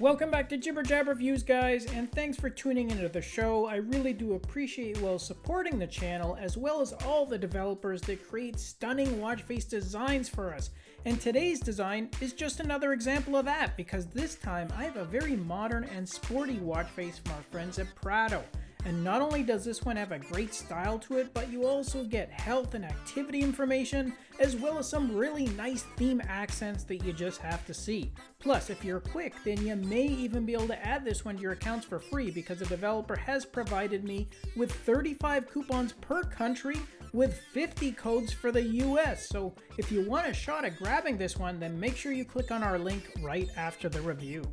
Welcome back to Jibber Jabber Reviews, guys, and thanks for tuning into the show. I really do appreciate you all supporting the channel, as well as all the developers that create stunning watch face designs for us. And today's design is just another example of that, because this time I have a very modern and sporty watch face from our friends at Prado. And not only does this one have a great style to it, but you also get health and activity information, as well as some really nice theme accents that you just have to see. Plus, if you're quick, then you may even be able to add this one to your accounts for free because the developer has provided me with 35 coupons per country with 50 codes for the US. So if you want a shot at grabbing this one, then make sure you click on our link right after the review.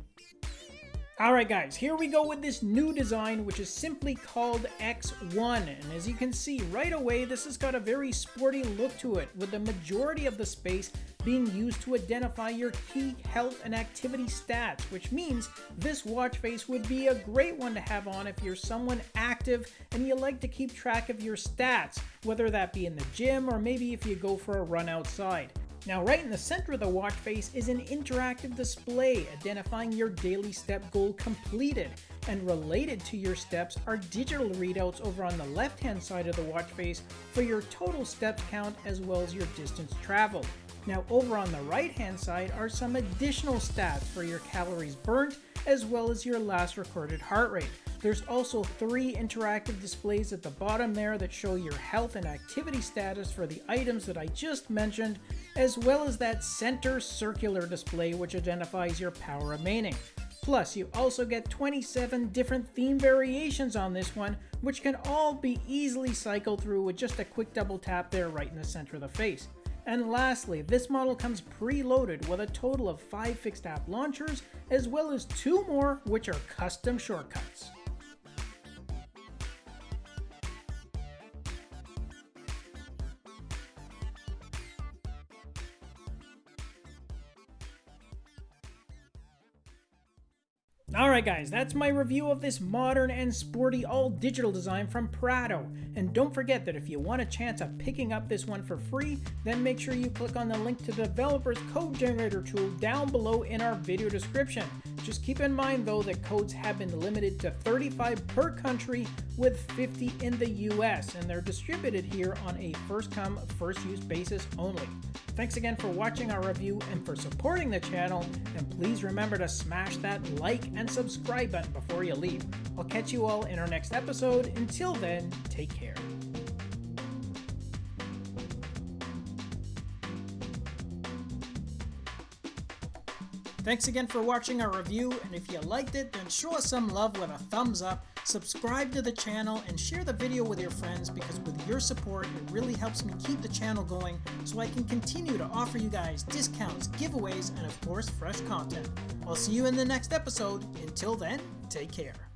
Alright guys, here we go with this new design which is simply called X1 and as you can see right away this has got a very sporty look to it with the majority of the space being used to identify your key health and activity stats which means this watch face would be a great one to have on if you're someone active and you like to keep track of your stats whether that be in the gym or maybe if you go for a run outside. Now right in the center of the watch face is an interactive display identifying your daily step goal completed and related to your steps are digital readouts over on the left hand side of the watch face for your total steps count as well as your distance traveled. Now over on the right hand side are some additional stats for your calories burnt as well as your last recorded heart rate. There's also three interactive displays at the bottom there that show your health and activity status for the items that I just mentioned, as well as that center circular display which identifies your power remaining. Plus, you also get 27 different theme variations on this one, which can all be easily cycled through with just a quick double tap there right in the center of the face. And lastly, this model comes preloaded with a total of 5 fixed app launchers, as well as 2 more which are custom shortcuts. Alright guys, that's my review of this modern and sporty all digital design from Prado. And don't forget that if you want a chance of picking up this one for free, then make sure you click on the link to the developer's code generator tool down below in our video description. Just keep in mind though that codes have been limited to 35 per country with 50 in the US and they're distributed here on a first come first use basis only. Thanks again for watching our review and for supporting the channel and please remember to smash that like and subscribe button before you leave. I'll catch you all in our next episode. Until then, take care. Thanks again for watching our review, and if you liked it, then show us some love with a thumbs up, subscribe to the channel, and share the video with your friends because with your support, it really helps me keep the channel going so I can continue to offer you guys discounts, giveaways, and of course, fresh content. I'll see you in the next episode. Until then, take care.